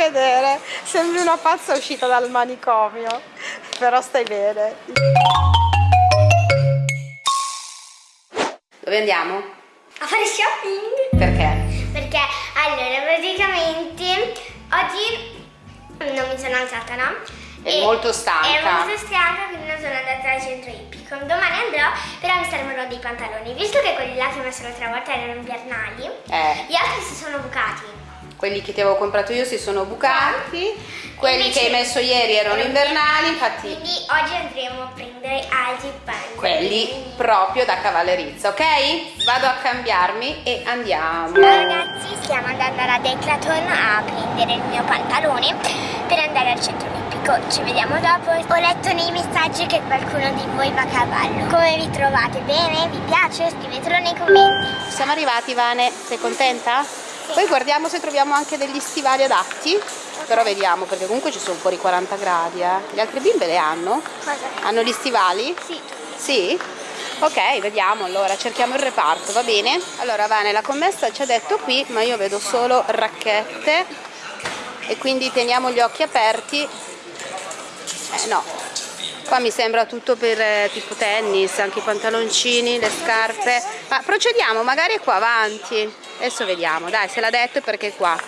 vedere, sembri una pazza uscita dal manicomio, però stai bene. Dove andiamo? A fare shopping? Perché? Perché allora praticamente oggi non mi sono alzata, no? È molto stanca. Ero molto stanca, quindi non sono andata al centro ippico. Domani andrò, però mi servono dei pantaloni. Visto che quelli là che ho messo l'altra volta erano invernali, Eh. gli altri si sono bucati. Quelli che ti avevo comprato io si sono bucati, quelli Invece- che hai messo ieri erano invernali, infatti Quindi oggi andremo a prendere altri pantaloni. quelli proprio da cavallerizza, ok? Vado a cambiarmi e andiamo. Ciao ragazzi, stiamo andando alla Decathlon a prendere il mio pantalone per andare al centro olimpico. Ci vediamo dopo. Ho letto nei messaggi che qualcuno di voi va a cavallo. Come vi trovate? Bene? Vi piace? Scrivetelo nei commenti. Siamo arrivati Vane, sei contenta? Poi guardiamo se troviamo anche degli stivali adatti, però vediamo perché comunque ci sono fuori 40 gradi, eh. Le altre bimbe le hanno? Cosa? Hanno gli stivali? Sì. Sì? Ok, vediamo allora, cerchiamo il reparto, va bene? Allora Vane, la commessa ci ha detto qui, ma io vedo solo racchette e quindi teniamo gli occhi aperti. Eh no, qua mi sembra tutto per eh, tipo tennis, anche i pantaloncini, le scarpe. Ma procediamo, magari è qua avanti. Adesso vediamo, dai, se l'ha detto è perché è qua.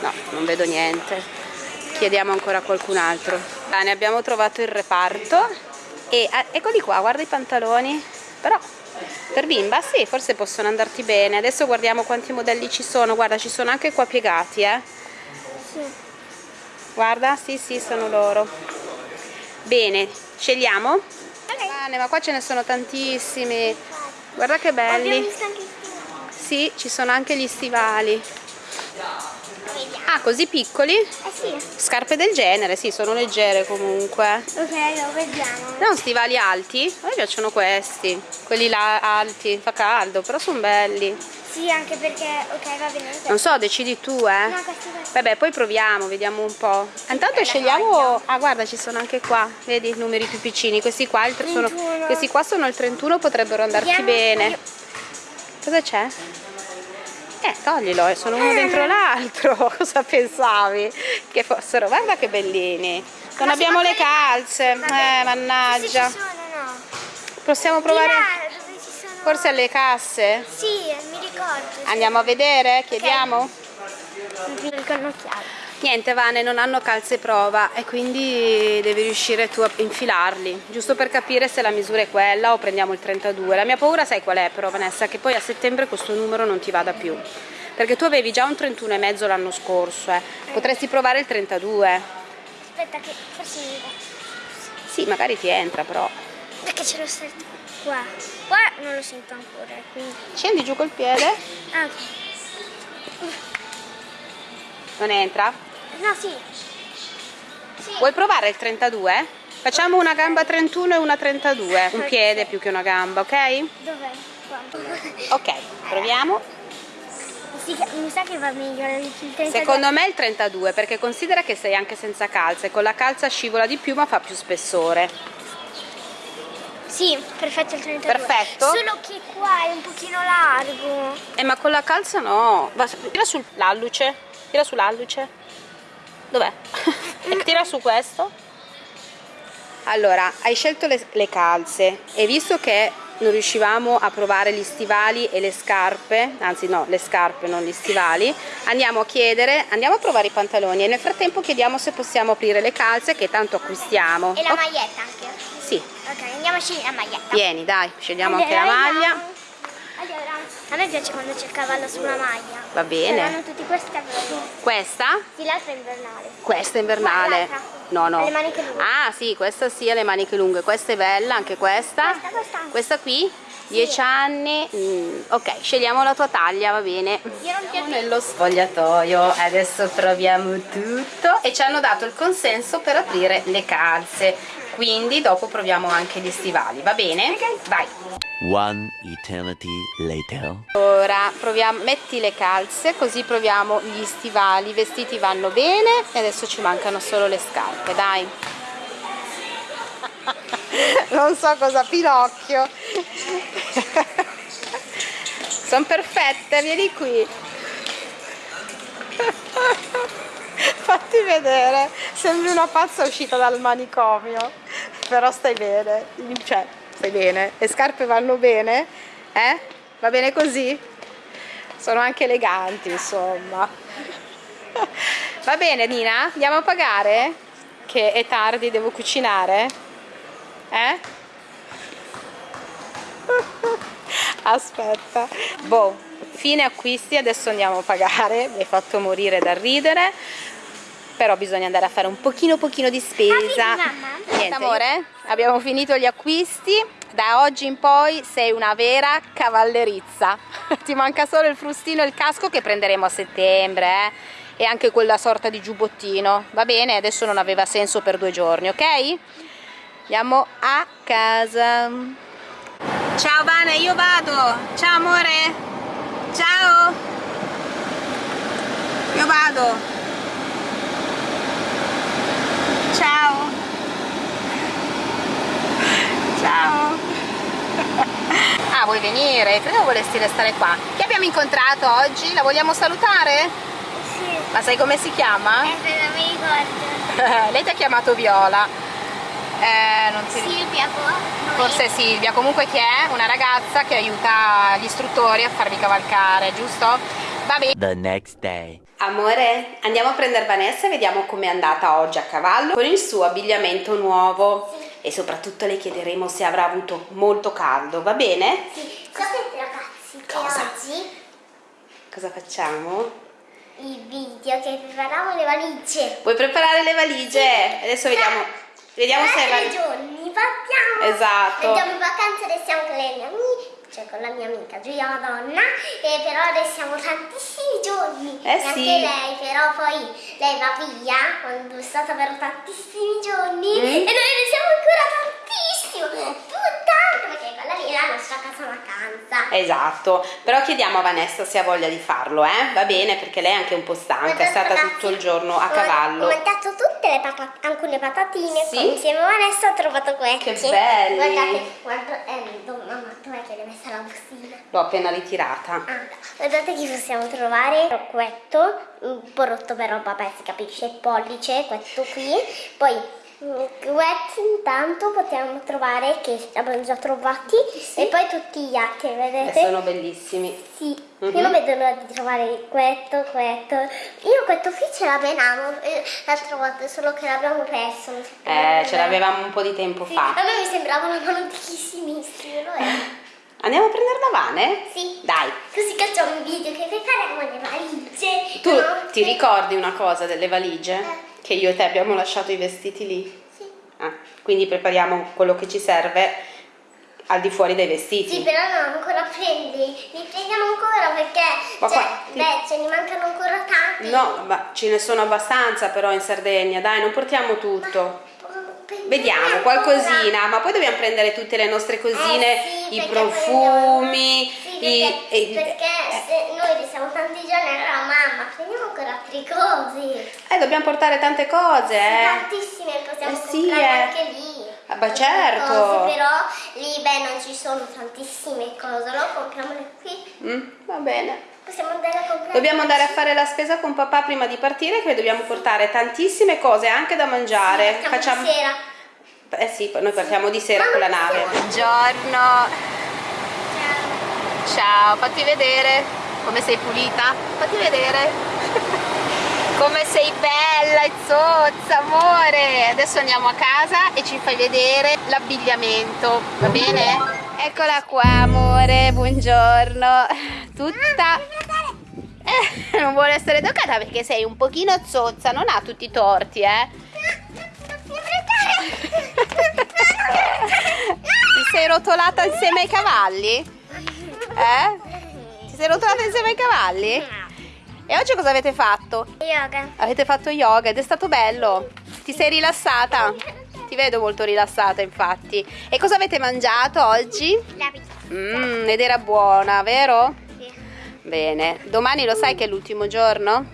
No, non vedo niente. Chiediamo ancora a qualcun altro. Bene, abbiamo trovato il reparto e ah, eccoli qua, guarda i pantaloni. Però per bimba sì, forse possono andarti bene. Adesso guardiamo quanti modelli ci sono. Guarda, ci sono anche qua piegati, eh. Sì. Guarda, sì, sì, sono loro. Bene, scegliamo? Ok. Bene, ma qua ce ne sono tantissimi. Guarda che Abbiamo belli. visto anche il Sì, ci sono anche gli stivali. Vediamo. Ah, così piccoli? Eh sì. Scarpe del genere, sì, sono leggere comunque. Ok, lo vediamo. Non stivali alti? A me piacciono questi. Quelli là alti, fa caldo, però sono belli. Sì, anche perché... Ok, va bene. Non so, decidi tu, eh. No, questi questi. Vabbè, poi proviamo, vediamo un po'. Intanto bella scegliamo. Ah, guarda, ci sono anche qua. Vedi i numeri più piccini. Questi qua, il sono... 31. Questi qua sono il 31, potrebbero andarti Vediamo- bene. Cosa c'è? Eh, toglilo, eh, sono uno dentro l'altro. Cosa pensavi? Che fossero. Guarda che bellini. Non Ma abbiamo le calze. Eh, mannaggia. sono, no. Possiamo provare. Là, sono... Forse alle casse? Sì, mi ricordo. sì. Andiamo a vedere? Chiediamo? Occhiali. Niente Vane, non hanno calze prova e quindi devi riuscire tu a infilarli, giusto per capire se la misura è quella o prendiamo il 32. La mia paura sai qual è però Vanessa? Che poi a settembre questo numero non ti vada più. Perché tu avevi già un 31 e mezzo l'anno scorso, eh. potresti provare il 32. Aspetta che forse mi Sì, magari ti entra però. Perché ce l'ho sento qua. Qua non lo sento ancora, quindi... Scendi giù col piede, Ah, ok. non entra. No, sì. Sì. Vuoi provare il 32? Facciamo una gamba 31 e una 32, un piede più che una gamba, ok? Dov'è? Ok, proviamo. Sì, mi sa che va meglio il 32. Secondo me il 32 perché considera che sei anche senza calze, con la calza scivola di più ma fa più spessore. Sì, perfetto il 32. Perfetto. Solo che qua è un pochino largo. Eh ma con la calza no, Va- tira sull'alluce, tira sull'alluce. Dov'è? tira su questo. Allora, hai scelto le, le calze e visto che non riuscivamo a provare gli stivali e le scarpe, anzi no, le scarpe non gli stivali, andiamo a chiedere, andiamo a provare i pantaloni e nel frattempo chiediamo se possiamo aprire le calze che tanto acquistiamo. E la maglietta anche. Sì, Ok, andiamo a scegliere la maglietta. vieni dai, scegliamo anche la Allora, maglia. A me piace quando c'è il cavallo sulla maglia. Va bene. Saranno tutti questi cavalli. Questa? Sì, l'altra è invernale. Questa è invernale. No, no. Ha le maniche lunghe. Ah, sì, questa sì, ha le maniche lunghe. Questa è bella, anche questa. Questa, questa. Questa qui? 10 anni. Mm, ok, scegliamo la tua taglia, va bene. Piace. Nello spogliatoio, adesso proviamo tutto e ci hanno dato il consenso per aprire le calze. Quindi dopo proviamo anche gli stivali, va bene? Vai. One eternity later. Ora proviamo, metti le calze così proviamo gli stivali, i vestiti vanno bene e adesso ci mancano solo le scarpe, dai. Non so cosa Pinocchio. Sono perfette, vieni qui. vedere, sembri una pazza uscita dal manicomio, però stai bene, cioè stai bene, le scarpe vanno bene, eh? Va bene così? Sono anche eleganti, insomma. Va bene Nina, andiamo a pagare? Che è tardi, devo cucinare? Eh? Aspetta. Boh, fine acquisti, adesso andiamo a pagare. Mi hai fatto morire da ridere. Però bisogna andare a fare un pochino pochino di spesa. Niente, amore, abbiamo finito gli acquisti. Da oggi in poi sei una vera cavallerizza. Ti manca solo il frustino e il casco che prenderemo a settembre, eh? E anche quella sorta di giubbottino. Va bene? Adesso non aveva senso per due giorni, ok? Andiamo a casa. Ciao Vane, io vado. Ciao amore. Ciao. Io vado. Ciao. Ciao. Ah, vuoi venire? Credo volessi restare qua. Chi abbiamo incontrato oggi? La vogliamo salutare? Sì. Ma sai come si chiama? Eh, non mi ricordo. Lei ti ha chiamato Viola. Eh, non si... Silvia, boh, Forse Silvia, comunque chi è? Una ragazza che aiuta gli istruttori a farvi cavalcare, giusto? Va bene. The next day. Amore, andiamo a prendere Vanessa e vediamo com'è andata oggi a cavallo con il suo abbigliamento nuovo e soprattutto le chiederemo se avrà avuto molto caldo, va bene? Sì, sapete ragazzi che Cosa? oggi Cosa facciamo? il video che prepariamo le valigie. Vuoi preparare le valigie? Adesso vediamo, vediamo se Tra tre valigie. giorni partiamo. Esatto. Andiamo in vacanza, restiamo con le mie amiche, cioè con la mia amica Giulia Madonna, e però restiamo tantissimi giorni. Eh e anche sì. lei, però poi lei va via quando è stata per tantissimi giorni Mm. e noi restiamo ancora tantissimo. Casa vacanza. Esatto, però chiediamo a Vanessa se ha voglia di farlo, eh? Va bene, perché lei è anche un po' stanca, è stata Ragazzi, tutto il giorno a ho- cavallo. Ho mangiato tutte le patate, anche le patatine. Sì? insieme a Vanessa ho trovato queste. Che belli. Guardate, guarda, eh, mamma, dov'è che l'hai messa la bustina? L'ho appena ritirata. Ah, guardate che possiamo trovare questo, un po' rotto però vabbè si capisce, il pollice, questo qui, poi mm, questo intanto possiamo trovare che abbiamo già trovati e poi tutti gli altri, E vedete? sono bellissimi. Sì, Mhm. io non vedo l'ora di trovare questo, questo. Io questo qui ce l'avevamo eh, l'altra volta, solo che l'abbiamo perso. Eh, ce l'avevamo un po' di tempo Sì, fa. a me mi sembrava una mano di Kissimistri, lo è. Andiamo a prendere la Vane? Sì. Dai. Così facciamo un video che prepariamo le valigie. Tu no? ti ricordi una cosa delle valigie? Eh. Che io e te abbiamo lasciato i vestiti lì? Sì. Ah, quindi prepariamo quello che ci serve al di fuori dei vestiti. Sì, però no, ancora prendi. Li prendiamo ancora perché Ma cioè, qua- ti- beh, ce ne mancano ancora tanti. No, ma ce ne sono abbastanza però in Sardegna, dai, non portiamo tutto. Vediamo Prendiamo qualcosina, ma poi dobbiamo prendere tutte le nostre cosine, Eh sì, i profumi, Sì, i- perché, e- perché se noi restiamo tanti giorni, allora mamma, prendiamo ancora altre cose. Dobbiamo portare tante cose, eh. Tantissime possiamo Eh sì, comprare eh. anche lì. Ah, beh, certo. Cose, però lì beh non ci sono tantissime cose, allora compriamole qui. Mm, va bene. Possiamo andare a comprare. Dobbiamo andare a fare la spesa con papà prima di partire, che dobbiamo portare tantissime cose anche da mangiare. Sì, facciamo di sera. Eh sì, noi partiamo di sera Mamma, con la nave. Buongiorno. Ciao. Ciao, fatti vedere come sei pulita. Fatti vedere. Come sei bella e zozza, amore. Adesso andiamo a casa e ci fai vedere l'abbigliamento, va bene? Eccola qua, amore, buongiorno. Tutta... Eh, non vuole essere toccata perché sei un pochino zozza, non ha tutti i torti, eh. Ti sei rotolata insieme ai cavalli? Eh? Ti sei rotolata insieme ai cavalli? E oggi cosa avete fatto? Yoga. Avete fatto yoga ed è stato bello. Ti sei rilassata? Ti vedo molto rilassata, infatti. E cosa avete mangiato oggi? La pizza. Mmm, ed era buona, vero? Sì. Bene. Domani lo sai che è l'ultimo giorno?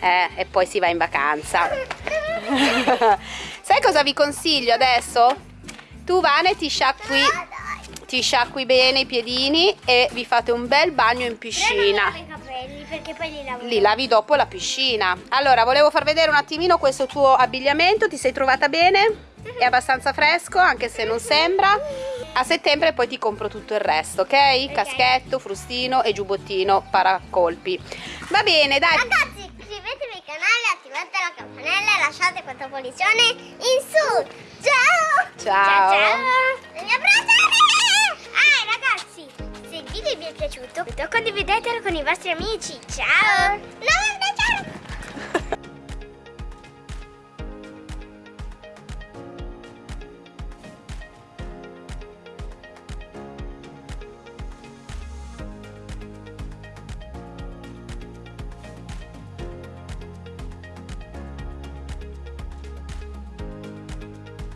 Eh, e poi si va in vacanza. sai cosa vi consiglio adesso? Tu Vane ti sciacqui, ti sciacqui bene i piedini e vi fate un bel bagno in piscina. Capelli. perché poi li lavo. li lavi dopo la piscina. Allora, volevo far vedere un attimino questo tuo abbigliamento, ti sei trovata bene? È abbastanza fresco, anche se non sembra. A settembre poi ti compro tutto il resto, ok? Caschetto, frustino e giubbottino paracolpi. Va bene, dai. Ragazzi, iscrivetevi al canale, attivate la campanella e lasciate questa pollizione in su. Ciao! Ciao. Ciao! Le mie abbracciate! Ah, ragazzi, video vi è piaciuto, condividetelo con i vostri amici. Ciao! Non